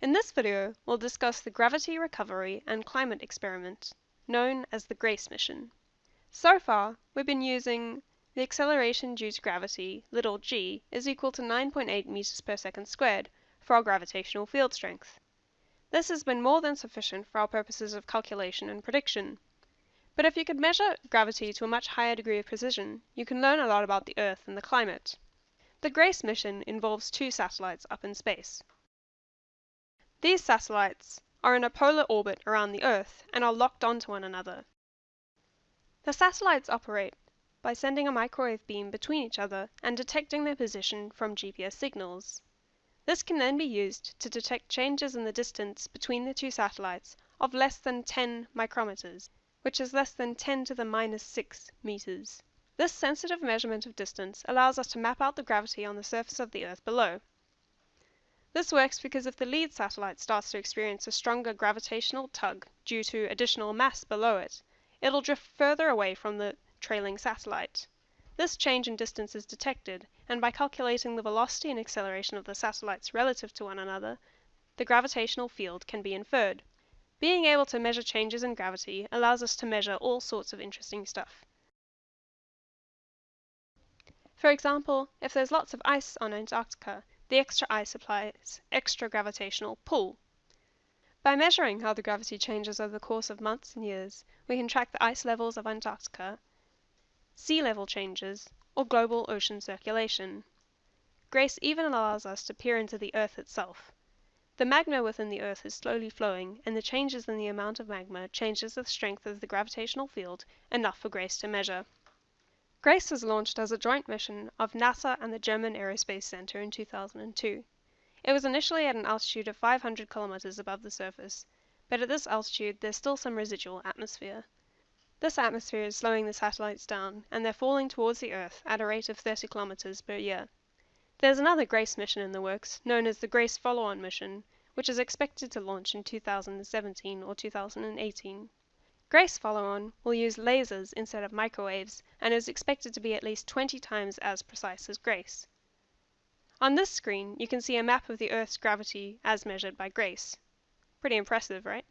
In this video, we'll discuss the Gravity Recovery and Climate Experiment, known as the GRACE mission. So far, we've been using the acceleration due to gravity, little g, is equal to 9.8 meters per second squared for our gravitational field strength. This has been more than sufficient for our purposes of calculation and prediction. But if you could measure gravity to a much higher degree of precision, you can learn a lot about the Earth and the climate. The GRACE mission involves two satellites up in space. These satellites are in a polar orbit around the Earth and are locked onto one another. The satellites operate by sending a microwave beam between each other and detecting their position from GPS signals. This can then be used to detect changes in the distance between the two satellites of less than 10 micrometers, which is less than 10 to the minus 6 meters. This sensitive measurement of distance allows us to map out the gravity on the surface of the Earth below. This works because if the lead satellite starts to experience a stronger gravitational tug due to additional mass below it, it'll drift further away from the trailing satellite. This change in distance is detected, and by calculating the velocity and acceleration of the satellites relative to one another, the gravitational field can be inferred. Being able to measure changes in gravity allows us to measure all sorts of interesting stuff. For example, if there's lots of ice on Antarctica, the extra ice supplies extra gravitational pull. By measuring how the gravity changes over the course of months and years, we can track the ice levels of Antarctica, sea level changes, or global ocean circulation. GRACE even allows us to peer into the Earth itself. The magma within the Earth is slowly flowing, and the changes in the amount of magma changes the strength of the gravitational field enough for GRACE to measure. GRACE was launched as a joint mission of NASA and the German Aerospace Center in 2002. It was initially at an altitude of 500 kilometers above the surface, but at this altitude there's still some residual atmosphere. This atmosphere is slowing the satellites down, and they're falling towards the Earth at a rate of 30 kilometers per year. There's another GRACE mission in the works, known as the GRACE Follow-on mission, which is expected to launch in 2017 or 2018. GRACE follow-on will use lasers instead of microwaves and is expected to be at least 20 times as precise as GRACE. On this screen you can see a map of the Earth's gravity as measured by GRACE. Pretty impressive, right?